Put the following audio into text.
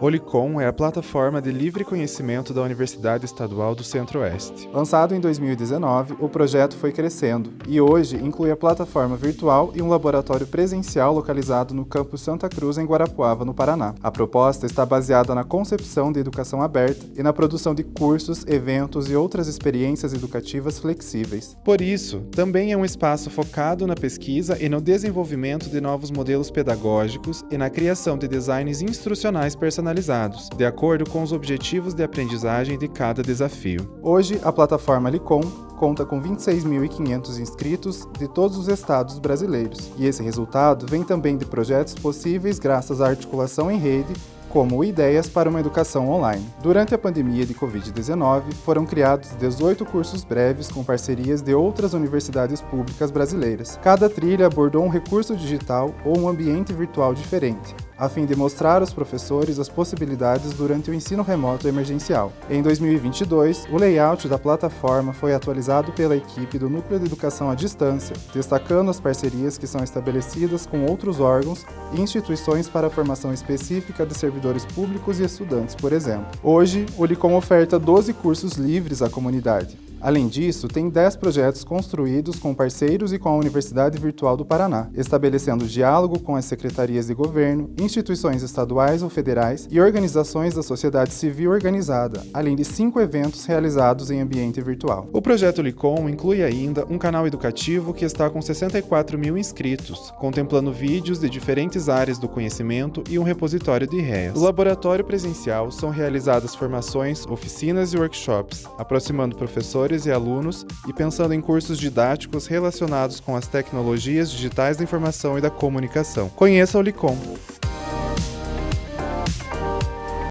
O Licom é a plataforma de livre conhecimento da Universidade Estadual do Centro-Oeste. Lançado em 2019, o projeto foi crescendo e hoje inclui a plataforma virtual e um laboratório presencial localizado no campus Santa Cruz, em Guarapuava, no Paraná. A proposta está baseada na concepção de educação aberta e na produção de cursos, eventos e outras experiências educativas flexíveis. Por isso, também é um espaço focado na pesquisa e no desenvolvimento de novos modelos pedagógicos e na criação de designs instrucionais personalizados personalizados, de acordo com os objetivos de aprendizagem de cada desafio. Hoje, a plataforma Licom conta com 26.500 inscritos de todos os estados brasileiros, e esse resultado vem também de projetos possíveis graças à articulação em rede como Ideias para uma Educação Online. Durante a pandemia de Covid-19, foram criados 18 cursos breves com parcerias de outras universidades públicas brasileiras. Cada trilha abordou um recurso digital ou um ambiente virtual diferente, a fim de mostrar aos professores as possibilidades durante o ensino remoto emergencial. Em 2022, o layout da plataforma foi atualizado pela equipe do Núcleo de Educação à Distância, destacando as parcerias que são estabelecidas com outros órgãos e instituições para a formação específica de servidores públicos e estudantes, por exemplo. Hoje, o Licom oferta 12 cursos livres à comunidade. Além disso, tem 10 projetos construídos com parceiros e com a Universidade Virtual do Paraná, estabelecendo diálogo com as secretarias de governo, instituições estaduais ou federais e organizações da sociedade civil organizada, além de cinco eventos realizados em ambiente virtual. O projeto Licom inclui ainda um canal educativo que está com 64 mil inscritos, contemplando vídeos de diferentes áreas do conhecimento e um repositório de ideias. No laboratório presencial são realizadas formações, oficinas e workshops, aproximando professores e alunos e pensando em cursos didáticos relacionados com as tecnologias digitais da informação e da comunicação. Conheça o Licom.